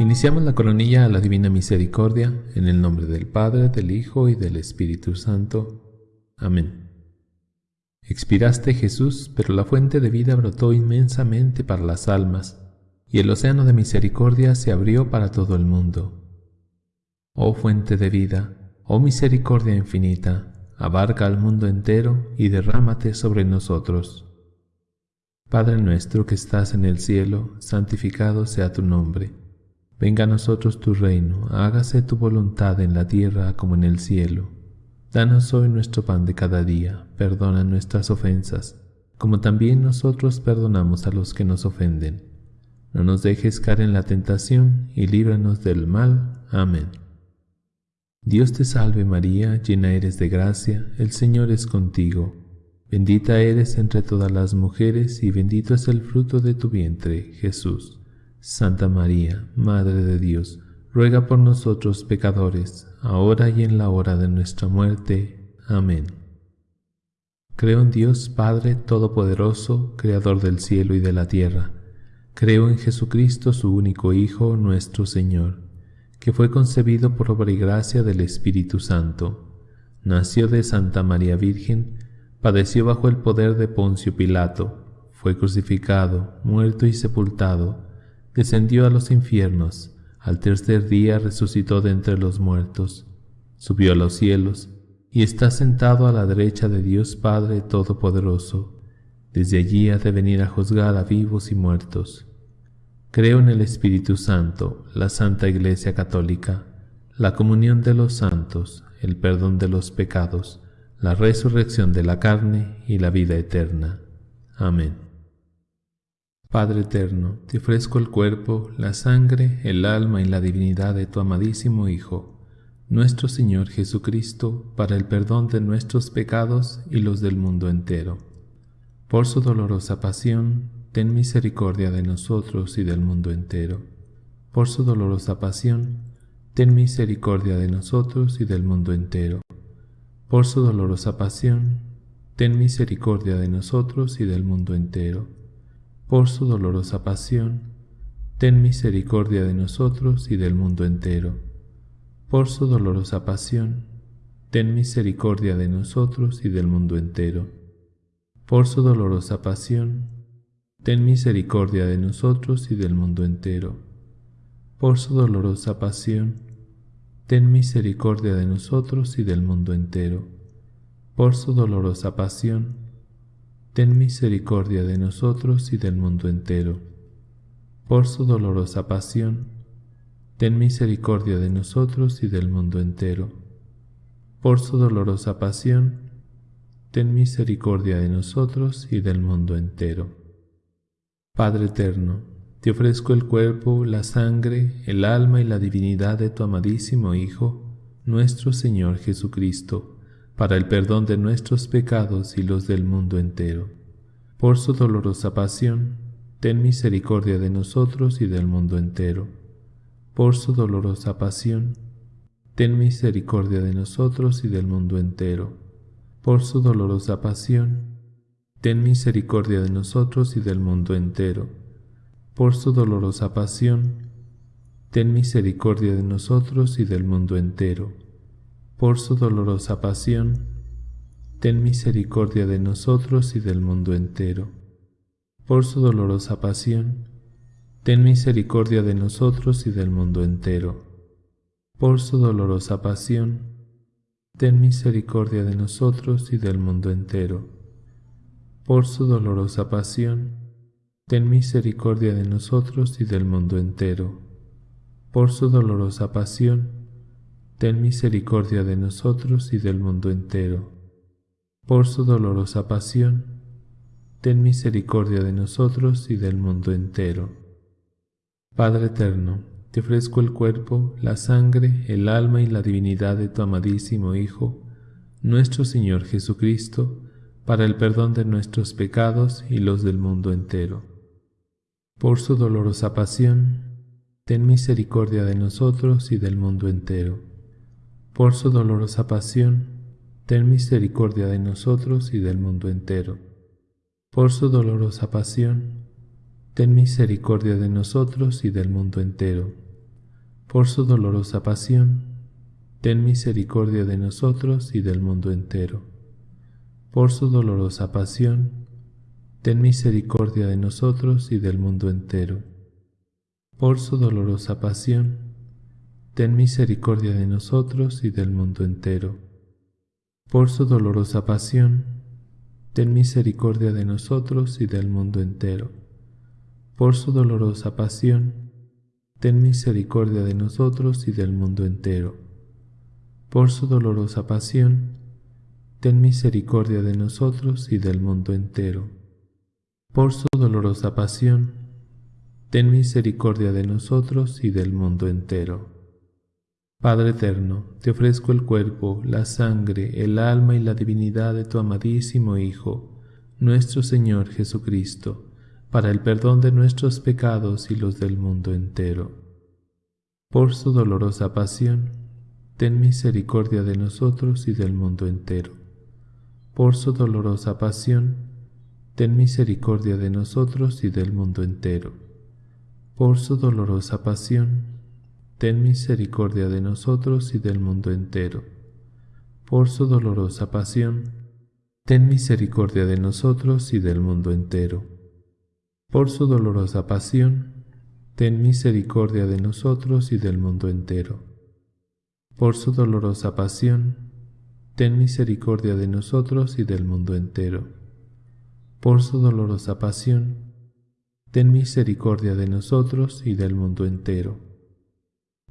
Iniciamos la coronilla a la Divina Misericordia en el nombre del Padre, del Hijo y del Espíritu Santo. Amén. Expiraste Jesús, pero la fuente de vida brotó inmensamente para las almas, y el océano de misericordia se abrió para todo el mundo. Oh fuente de vida, oh misericordia infinita, abarca al mundo entero y derrámate sobre nosotros. Padre nuestro que estás en el cielo, santificado sea tu nombre Venga a nosotros tu reino, hágase tu voluntad en la tierra como en el cielo. Danos hoy nuestro pan de cada día, perdona nuestras ofensas, como también nosotros perdonamos a los que nos ofenden. No nos dejes caer en la tentación y líbranos del mal. Amén. Dios te salve María, llena eres de gracia, el Señor es contigo. Bendita eres entre todas las mujeres y bendito es el fruto de tu vientre, Jesús. Santa María, Madre de Dios, ruega por nosotros pecadores, ahora y en la hora de nuestra muerte. Amén. Creo en Dios Padre Todopoderoso, Creador del cielo y de la tierra. Creo en Jesucristo, su único Hijo, nuestro Señor, que fue concebido por obra y gracia del Espíritu Santo. Nació de Santa María Virgen, padeció bajo el poder de Poncio Pilato, fue crucificado, muerto y sepultado descendió a los infiernos, al tercer día resucitó de entre los muertos, subió a los cielos, y está sentado a la derecha de Dios Padre Todopoderoso. Desde allí ha de venir a juzgar a vivos y muertos. Creo en el Espíritu Santo, la Santa Iglesia Católica, la comunión de los santos, el perdón de los pecados, la resurrección de la carne y la vida eterna. Amén. Padre eterno, te ofrezco el cuerpo, la sangre, el alma y la divinidad de tu amadísimo Hijo, nuestro Señor Jesucristo, para el perdón de nuestros pecados y los del mundo entero. Por su dolorosa pasión, ten misericordia de nosotros y del mundo entero. Por su dolorosa pasión, ten misericordia de nosotros y del mundo entero. Por su dolorosa pasión, ten misericordia de nosotros y del mundo entero por su dolorosa pasión, ten misericordia de nosotros y del mundo entero. Por su dolorosa pasión, ten misericordia de nosotros y del mundo entero. Por su dolorosa pasión, ten misericordia de nosotros y del mundo entero. Por su dolorosa pasión, ten misericordia de nosotros y del mundo entero. Por su dolorosa pasión, ten misericordia de nosotros y del mundo entero. Por su dolorosa pasión, ten misericordia de nosotros y del mundo entero. Por su dolorosa pasión, ten misericordia de nosotros y del mundo entero. Padre eterno, te ofrezco el cuerpo, la sangre, el alma y la divinidad de tu amadísimo Hijo, nuestro Señor Jesucristo para el perdón de nuestros pecados y los del mundo entero. Por su dolorosa pasión, ten misericordia de nosotros y del mundo entero. Por su dolorosa pasión, ten misericordia de nosotros y del mundo entero. Por su dolorosa pasión, ten misericordia de nosotros y del mundo entero. Por su dolorosa pasión, ten misericordia de nosotros y del mundo entero por su dolorosa pasión, ten misericordia de nosotros y del mundo entero. Por su dolorosa pasión, ten misericordia de nosotros y del mundo entero. Por su dolorosa pasión, ten misericordia de nosotros y del mundo entero. Por su dolorosa pasión, ten misericordia de nosotros y del mundo entero. Por su dolorosa pasión, ten misericordia de nosotros y del mundo entero. Por su dolorosa pasión, ten misericordia de nosotros y del mundo entero. Padre eterno, te ofrezco el cuerpo, la sangre, el alma y la divinidad de tu amadísimo Hijo, nuestro Señor Jesucristo, para el perdón de nuestros pecados y los del mundo entero. Por su dolorosa pasión, ten misericordia de nosotros y del mundo entero por su dolorosa pasión, ten misericordia de nosotros y del mundo entero. Por su dolorosa pasión, ten misericordia de nosotros y del mundo entero. por su dolorosa pasión, ten misericordia de nosotros y del mundo entero. Por su dolorosa pasión, ten misericordia de nosotros y del mundo entero. Por su dolorosa pasión, ten misericordia de nosotros y del mundo entero. Por su dolorosa pasión, ten misericordia de nosotros y del mundo entero. Por su dolorosa pasión, ten misericordia de nosotros y del mundo entero. Por su dolorosa pasión, ten misericordia de nosotros y del mundo entero. Por su dolorosa pasión, ten misericordia de nosotros y del mundo entero. Padre eterno, te ofrezco el cuerpo, la sangre, el alma y la divinidad de tu amadísimo Hijo, nuestro Señor Jesucristo, para el perdón de nuestros pecados y los del mundo entero. Por su dolorosa pasión, ten misericordia de nosotros y del mundo entero. Por su dolorosa pasión, ten misericordia de nosotros y del mundo entero. Por su dolorosa pasión, ten misericordia de nosotros y del mundo entero. Por su dolorosa pasión, ten misericordia de nosotros y del mundo entero por su dolorosa pasión, ten misericordia de nosotros y del mundo entero. Por su dolorosa pasión, ten misericordia de nosotros y del mundo entero. Por su dolorosa pasión, ten misericordia de nosotros y del mundo entero.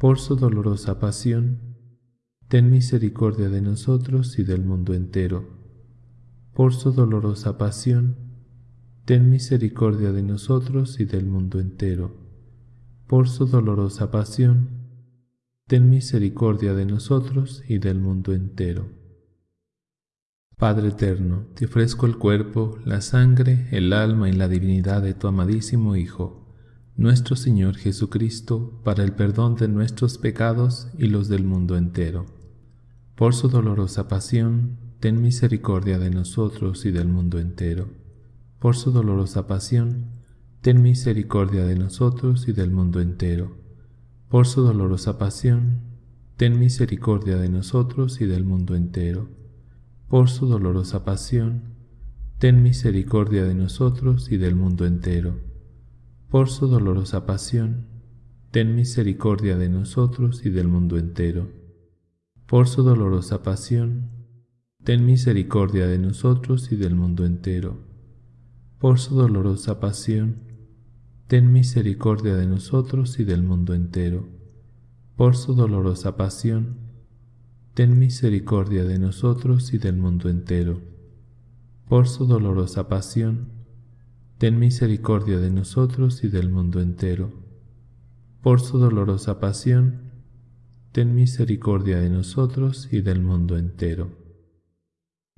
Por su dolorosa pasión, ten misericordia de nosotros y del mundo entero. Por su dolorosa pasión, ten misericordia de nosotros y del mundo entero. Por su dolorosa pasión, ten misericordia de nosotros y del mundo entero. Padre eterno, te ofrezco el cuerpo, la sangre, el alma y la divinidad de tu amadísimo Hijo, nuestro Señor Jesucristo, para el perdón de nuestros pecados y los del mundo entero. Por su dolorosa pasión, ten misericordia de nosotros y del mundo entero por su dolorosa pasión, ten misericordia de nosotros y del mundo entero. Por su dolorosa pasión, ten misericordia de nosotros y del mundo entero. Por su dolorosa pasión, ten misericordia de nosotros y del mundo entero. Por su dolorosa pasión, ten misericordia de nosotros y del mundo entero. Por su dolorosa pasión, ten misericordia de nosotros y del mundo entero por su dolorosa pasión, ten misericordia de nosotros y del mundo entero. Por su dolorosa pasión, ten misericordia de nosotros y del mundo entero. Por su dolorosa pasión, ten misericordia de nosotros y del mundo entero. Por su dolorosa pasión, ten misericordia de nosotros y del mundo entero.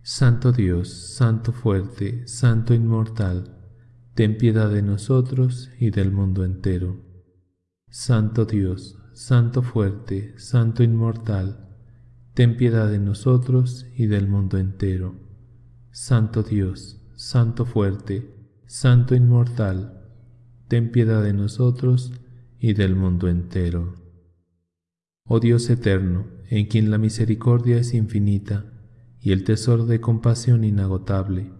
Santo Dios, Santo fuerte, Santo inmortal, ten piedad de nosotros y del mundo entero. Santo Dios, Santo fuerte, Santo inmortal, ten piedad de nosotros y del mundo entero. Santo Dios, Santo fuerte, Santo inmortal, ten piedad de nosotros y del mundo entero. Oh Dios eterno, en quien la misericordia es infinita, y el tesoro de compasión inagotable.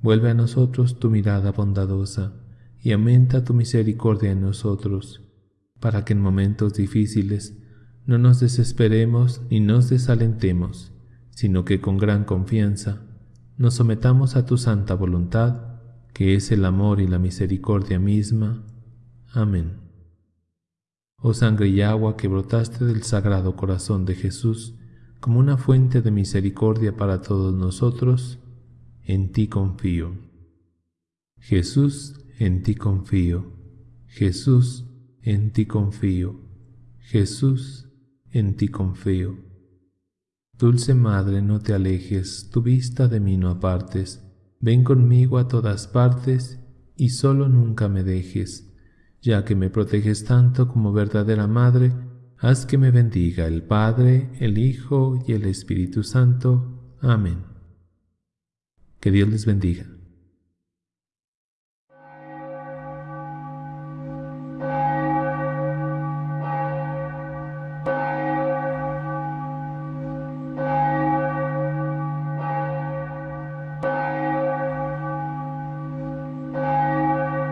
Vuelve a nosotros tu mirada bondadosa y aumenta tu misericordia en nosotros, para que en momentos difíciles no nos desesperemos ni nos desalentemos, sino que con gran confianza nos sometamos a tu santa voluntad, que es el amor y la misericordia misma. Amén. Oh sangre y agua que brotaste del sagrado corazón de Jesús, como una fuente de misericordia para todos nosotros, en ti confío. Jesús, en ti confío. Jesús, en ti confío. Jesús, en ti confío. Dulce Madre, no te alejes, tu vista de mí no apartes, ven conmigo a todas partes y solo nunca me dejes, ya que me proteges tanto como verdadera Madre, haz que me bendiga el Padre, el Hijo y el Espíritu Santo. Amén. Que Dios les bendiga.